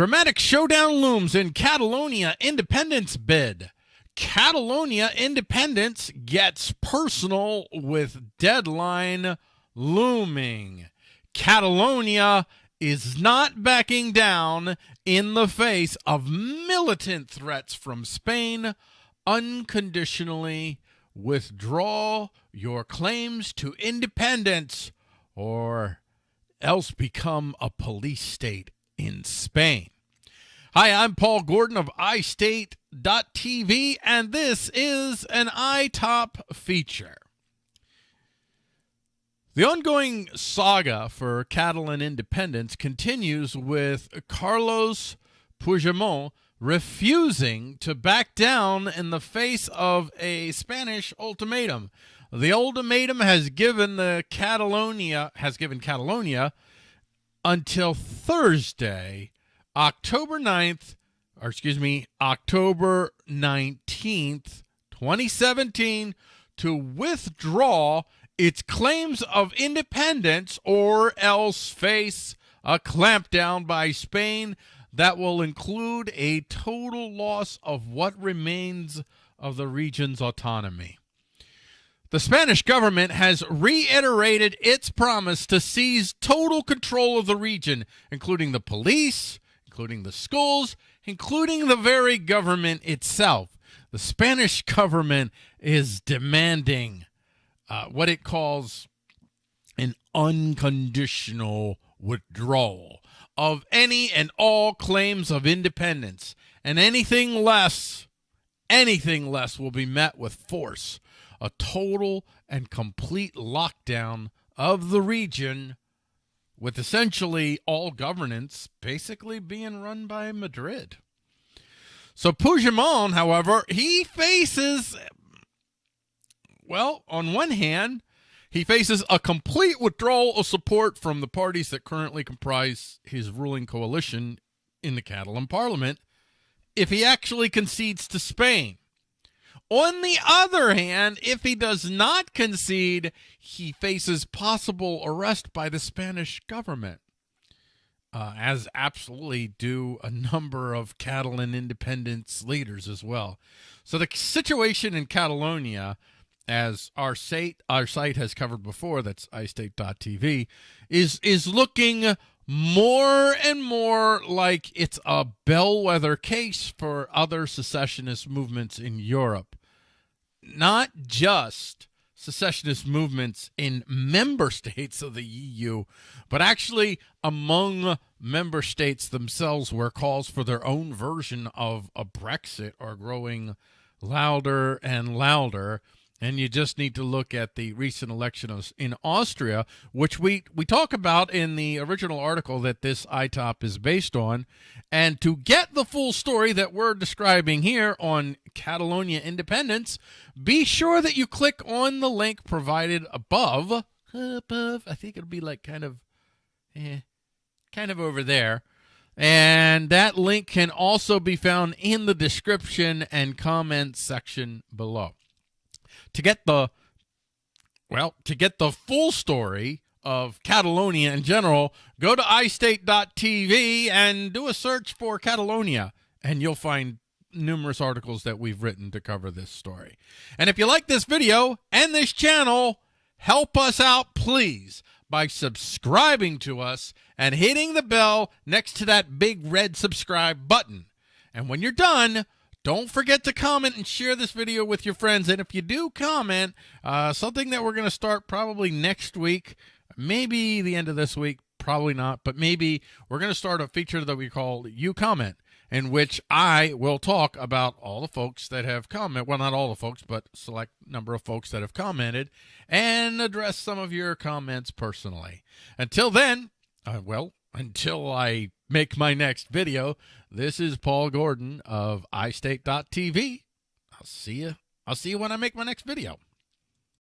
Dramatic showdown looms in Catalonia independence bid. Catalonia independence gets personal with deadline looming. Catalonia is not backing down in the face of militant threats from Spain. Unconditionally withdraw your claims to independence or else become a police state in Spain. Hi, I'm Paul Gordon of iState.tv, and this is an iTop feature. The ongoing saga for Catalan independence continues with Carlos Puigdemont refusing to back down in the face of a Spanish ultimatum. The ultimatum has given the Catalonia has given Catalonia until Thursday, October 9th, or excuse me, October 19th, 2017, to withdraw its claims of independence or else face a clampdown by Spain that will include a total loss of what remains of the region's autonomy. The Spanish government has reiterated its promise to seize total control of the region, including the police, including the schools, including the very government itself. The Spanish government is demanding uh, what it calls an unconditional withdrawal of any and all claims of independence, and anything less, anything less will be met with force a total and complete lockdown of the region with essentially all governance basically being run by Madrid. So Puigdemont, however, he faces, well, on one hand, he faces a complete withdrawal of support from the parties that currently comprise his ruling coalition in the Catalan parliament if he actually concedes to Spain. On the other hand, if he does not concede, he faces possible arrest by the Spanish government, uh, as absolutely do a number of Catalan independence leaders as well. So the situation in Catalonia, as our site our site has covered before, that's iState.tv, is is looking more and more like it's a bellwether case for other secessionist movements in Europe not just secessionist movements in member states of the EU, but actually among member states themselves, where calls for their own version of a Brexit are growing louder and louder. And you just need to look at the recent election in Austria, which we, we talk about in the original article that this ITOP is based on. And to get the full story that we're describing here on Catalonia independence, be sure that you click on the link provided above. Above, I think it'll be like kind of, eh, kind of over there. And that link can also be found in the description and comment section below to get the well, to get the full story of Catalonia in general, go to iState.tv and do a search for Catalonia, and you'll find numerous articles that we've written to cover this story. And if you like this video and this channel, help us out, please, by subscribing to us and hitting the bell next to that big red subscribe button. And when you're done, don't forget to comment and share this video with your friends. And if you do comment, uh, something that we're going to start probably next week, maybe the end of this week, probably not, but maybe we're going to start a feature that we call You Comment, in which I will talk about all the folks that have commented. Well, not all the folks, but select number of folks that have commented and address some of your comments personally. Until then, uh, well, until I make my next video, this is Paul Gordon of iState.tv. I'll see you. I'll see you when I make my next video.